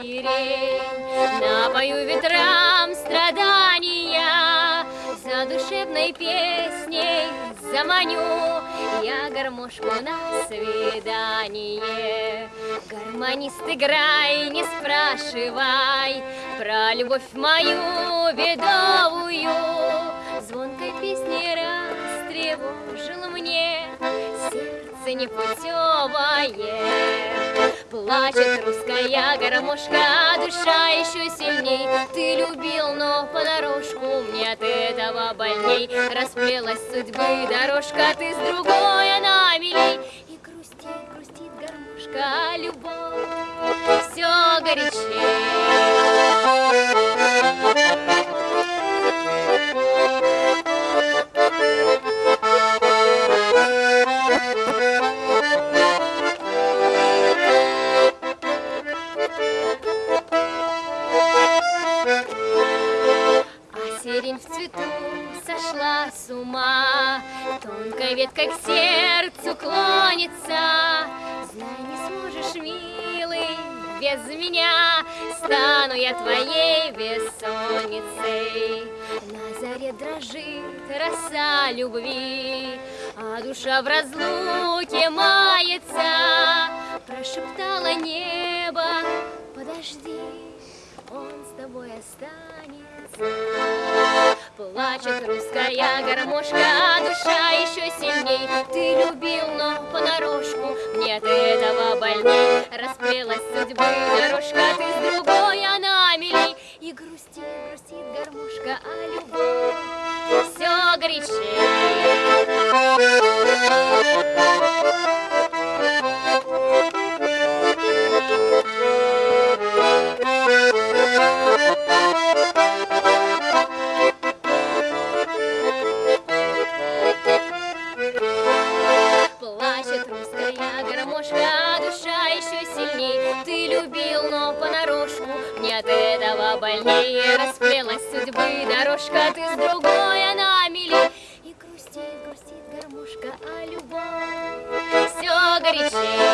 сирень, напою ветрам страдания, за душевной песней заманю я гармошку на свидание. Гармонист, играй, не спрашивай про любовь мою бедовую, звонкой песней растревожил мне сердце непутевое. Плачет русская гармошка, душа еще сильней. Ты любил, но понарошку мне от этого больней. Расплелась судьбы дорожка, ты с другой, она милей. И грустит, грустит гармошка, любовь все Сирень в цвету сошла с ума, Тонкой веткой к сердцу клонится. Знай, не сможешь, милый, без меня Стану я твоей бессонницей. На заре дрожит роса любви, А душа в разлуке мается. Тобой останется. Плачет русская гармошка, душа еще сильней. Ты любил, но понарошку, мне от этого больней. Расплелась судьбы дорожка, ты с другой, она милей. И грустит, грустит гармошка, а любовь все горячей. От этого больнее. Расплелась судьбы дорожка, ты с другой, она милей. И грустит, грустит гармошка, а любовь все горячей.